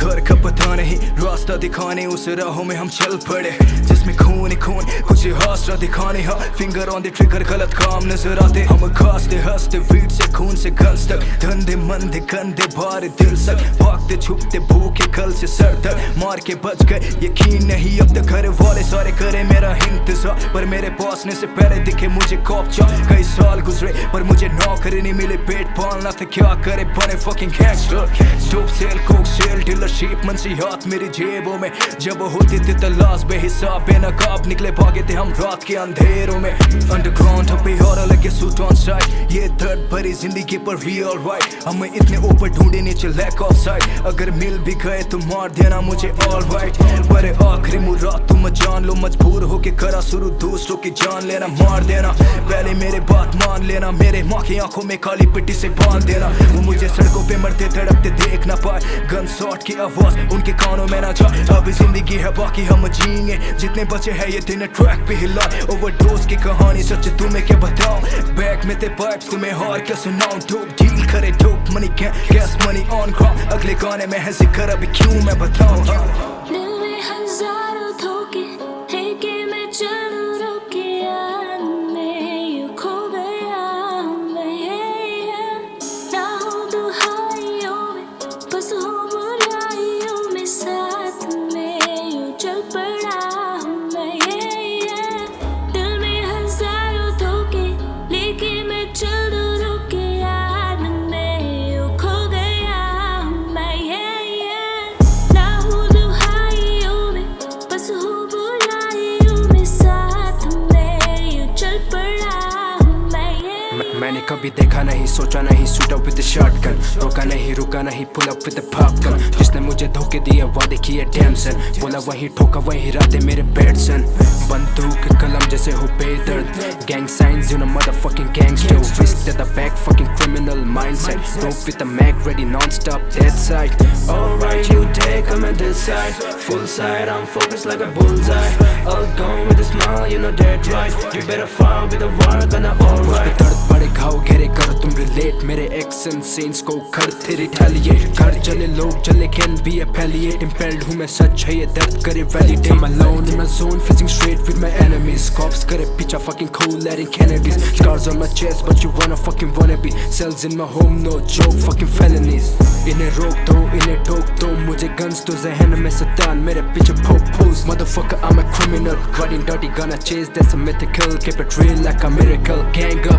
گھر کا پتہ نہیں، راستہ دکھانے اس راہوں میں ہم چل پڑے۔ جس میں خون خون، کچھ حاصلہ دکھانے ہاں۔ فنگر آن دی ٹرگر غلط کام نظر آتے۔ ہم کھاستے ہستے ویٹ سے خون سے گنس تک۔ دھندے مندے، گندے بھار دل سک بھاگتے، چھپتے، بھوکے گل سے سر تک۔ مار کے بچ گئے، یقین نہیں۔ اب تک گھر والے سارے کرے میرا انتظار۔ پر میرے پاسنے سے پہلے دکھے مجھے کوپچا کئی سال گزرے، پر مجھے نوکری نہیں ملے، پیٹ پالنا تھا، کیا کرے؟ بنے fucking gangster dope sell coke sell dealership منسیحات میری جیبوں میں. جب ہوتی تھی تلاش بے حساب، بے نقاب نکلے، بھاگے تھے ہم رات کے اندھیروں میں. انڈر گراؤنڈ ہم پہ اور لگے سوٹ آن سائٹ یہ درد بھری زندگی پر وی آل وائٹ ہمیں اتنے اوپر ڈھونڈے نیچے لیک آف سائٹ اگر مل بھی گئے تو مار دینا مجھے آل وائٹ پر آخری مراد تم مت جان لو، مجبور ہو کے کرا سرو دوسروں کی جان لینا، مار دینا۔ پہلے میرے بات مان لینا، میرے ماں کی آنکھوں میں کالی پٹی سے باندھ دینا۔ وہ مجھے سڑکوں پہ مرتے تڑپتے دیکھ نہ پائے۔ گن سوٹ کی آواز، ان کے کانوں میں نہ جا ابھی زندگی ہے، باقی ہم جیئیں گے۔ جتنے بچے ہیں، یہ دن ٹریک پہ ہلا اوور ڈوز کی کہانی سچ، تمہیں کیا بتاؤں؟ بیک میں تے پائپس تمہیں ہار کیا سناؤں؟ ڈوپ ڈیل کرے dope money cash money on ground اگلے گانے میں ہے ذکر، ابھی کیوں میں بتاؤں؟ ہاں۔ میں نے کبھی دیکھا نہیں سوچا نہیں suit up with shotgun روکا نہیں رکا نہیں پل اپ وتھ پھاپ گن جس نے مجھے دھوکے دیے وعدے کیے ڈیم بولا وہی ٹھوکا وہی راتے میرے بیٹ بندوق قلم جیسے ہو بے درد gang signs you know mother fucking gangster west the back fucking criminal mindset Go with the mag ready non-stop dead side Alright you take I'm at this side Full side I'm focused like a bullseye All gone with a smile you know dead right You better fire with a war gonna alright دکھاؤ گھرے کر تم relate میرے x in sense کو کر تھے retaliate گھر چلے، لوگ چلے کین بی اپیلیٹ امپیلڈ ہوں میں، سچ ہے یہ درد کرے ویلیڈ ایم الون ان میں زون فیزنگ سٹریٹ ود میں اینمیز کاپس کرے، پیچھا فکینگ کھو لیرنگ کینیڈیز سکارز آن میں چیس بچ یو وانا فکینگ وانا بی سیلز ان میں ہوم نو جوک فکینگ فیلنیز انہیں روک دو، انہیں ٹوک دو، مجھے گنز تو ذہن میں ستان، میرے پیچھے پھوک پھوز motherfucker I'm a criminal riding dirty gonna chase that's a mythical keep it real like a miracle gang up.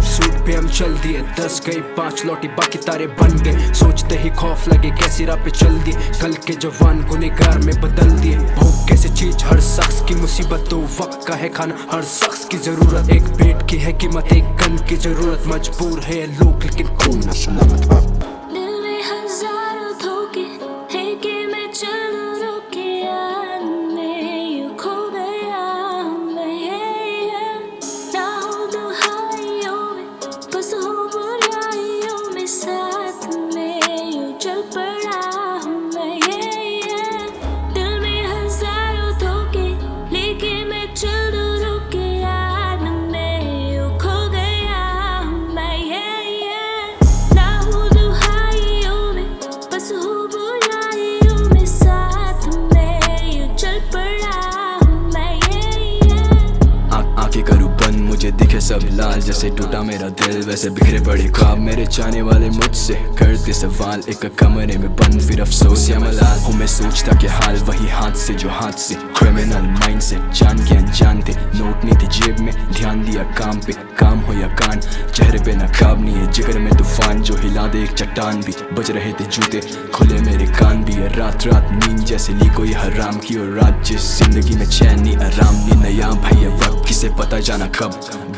چل دیے دس گئی، پانچ لوٹی، باقی تارے بن گئے۔ سوچتے ہی خوف لگے، کیسی راہ پہ چل دیے کل کے جوان گنہگار میں بدل دیے۔ بھوک کیسے چیز ہر شخص کی مصیبت تو وقت کا ہے کھانا۔ ہر شخص کی ضرورت، ایک پیٹ کی ہے قیمت ایک گن کی ضرورت۔ مجبور ہے لوگ، لیکن کون نہ سلامت سب لال جیسے ٹوٹا میرا دل، ویسے بکھرے پڑے خواب میرے چاہنے والے مجھ سے۔ کرتے سوال، ایک کمرے میں بند، پھر افسوس، یا ملال ہوں، میں سوچتا کہ حال وہی ہاتھ سے جو ہاتھ سے۔ کرمینل مائنڈ سے جان کے انجان تھے، نوٹ نہیں تھی جیب میں۔ دھیان دیا کام پہ، کام ہو یا کان۔ چہرے پہ نقاب نہیں ہے، جگر میں طوفان جو ہلا دے، ایک چٹان بھی۔ بج رہے تھے جوتے، کھلے میرے کان بھی ہے۔ رات رات نیند جیسے لی کوئی حرام کی، اور رات جس زندگی میں چین نہیں، آرام نہیں، نیا بھائی ہے، وقت کسے پتا جانا کب۔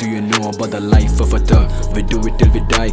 do you know about the life of a thug we do it till we die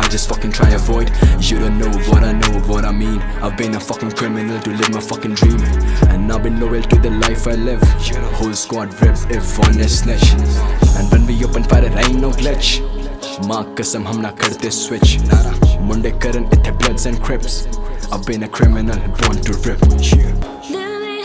I just fucking try avoid You don't know what I know what I mean I've been a fucking criminal to live my fucking dream and I've been loyal to the life I live. Whole squad rip if one is snitch. And when we open fire it ain't no glitch. Mark kasam hum na karte switch. Monday karan ithe bloods and crips. I've been a criminal born to rip. Live me